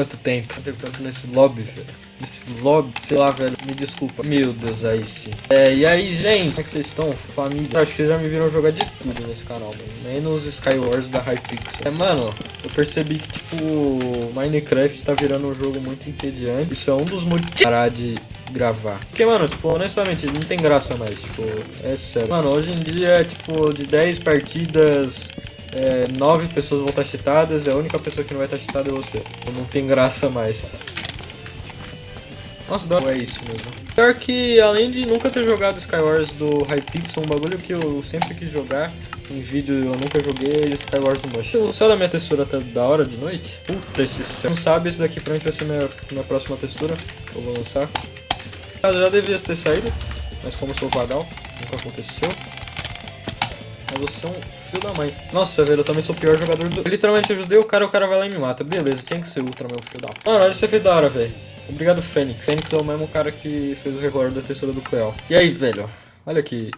Quanto tempo? Quanto tempo nesse lobby, velho? Nesse lobby, sei lá, velho, me desculpa. Meu Deus, aí sim. É, e aí, gente, como é que vocês estão? Família. Acho que vocês já me viram jogar de tudo nesse canal, mano. Menos Skywars da Hypixel. É, mano, eu percebi que, tipo, Minecraft tá virando um jogo muito entediante. Isso é um dos motivos parar de gravar. Porque, mano, tipo, honestamente, não tem graça mais, tipo, é sério. Mano, hoje em dia, tipo, de 10 partidas, é, 9 pessoas vão estar cheatadas e a única pessoa que não vai estar cheatada é você. Então não tem graça mais. Nossa, dá é isso mesmo. Pior que, além de nunca ter jogado Skywars do Hypixel, um bagulho que eu sempre quis jogar, em vídeo eu nunca joguei, é Skywars do Mush. O céu da minha textura tá da hora de noite? Puta, esse céu. Não sabe, esse daqui pra mim vai ser minha, minha próxima textura. Eu vou lançar. Ah, já devia ter saído, mas como eu sou vagal, nunca aconteceu. Você é um filho da mãe. Nossa, velho, eu também sou o pior jogador do... Eu literalmente ajudei o cara, o cara vai lá e me mata. Beleza, tinha que ser Ultra, meu filho da... Mano, olha esse hora, velho. Obrigado, Fênix. Fênix é o mesmo cara que fez o recorde da textura do Cleo. E aí, velho? Olha que...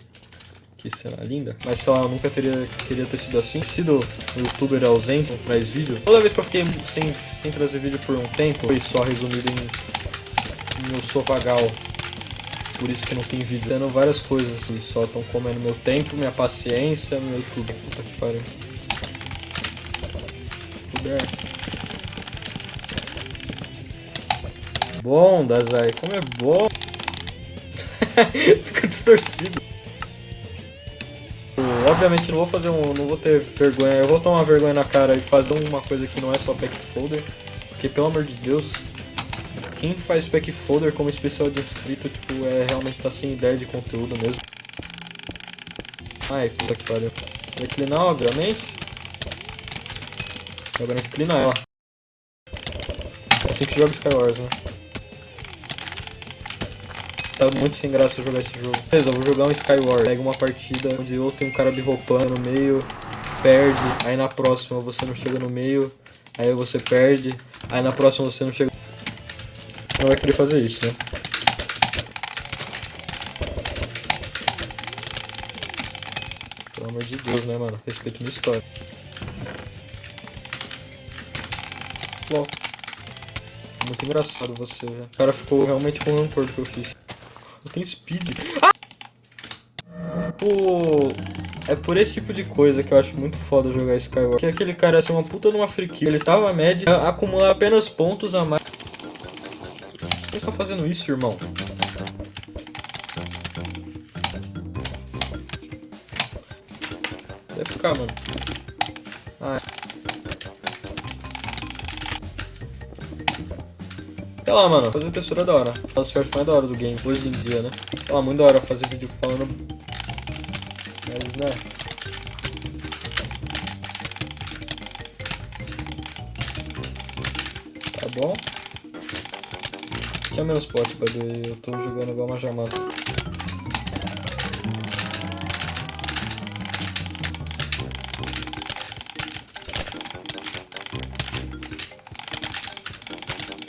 Que cena linda. Mas, sei lá, eu nunca teria... Queria ter sido assim. Sido um youtuber ausente, traz vídeo. Toda vez que eu fiquei sem, sem trazer vídeo por um tempo, foi só resumido em... em eu sou vagal por isso que não tem vídeo. Tendo várias coisas e só estão comendo meu tempo, minha paciência, meu tudo. Puta que pariu. Puder. Bom, Dazai, como é bom. Fica distorcido. Obviamente não vou fazer um. não vou ter vergonha. Eu vou tomar vergonha na cara e fazer uma coisa que não é só pack folder. Porque pelo amor de Deus. Quem faz pack folder como especial de inscrito, tipo, é realmente tá sem ideia de conteúdo mesmo. Ai, puta que pariu. Vai cleanar, obviamente. Agora a gente cleana ela. É assim que joga Skywars, né? Tá muito sem graça jogar esse jogo. Beleza, eu vou jogar um Skywars. Pega uma partida onde eu tenho um cara birropando no meio, perde, aí na próxima você não chega no meio, aí você perde, aí na próxima você não chega... Não vai querer fazer isso, né? Pelo amor de Deus, né, mano? Respeito minha história. Bom. Muito engraçado você, velho. O cara ficou realmente com rancor do que eu fiz. Eu tenho speed. Ah! Pô, é por esse tipo de coisa que eu acho muito foda jogar Skyward. Que aquele cara ia ser uma puta numa free. Ele tava média, acumular apenas pontos a mais. Que você tá fazendo isso, irmão? Deve ficar, mano. Ah. Sei lá, mano, fazer textura é da hora. As partes mais da hora do game, hoje em dia, né? Sei lá, muito da hora fazer vídeo falando... Mas, né... Tá bom. Tinha menos pote, by the Eu tô jogando igual uma jamada.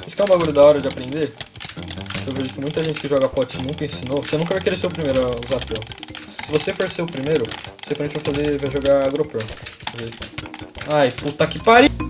Isso que é um bagulho da hora de aprender. Eu vejo que muita gente que joga pote nunca ensinou. Você nunca vai querer ser o primeiro a usar Pearl. Se você for ser o primeiro, você provavelmente vai fazer. vai jogar AgroPearl. Ai, puta que pariu!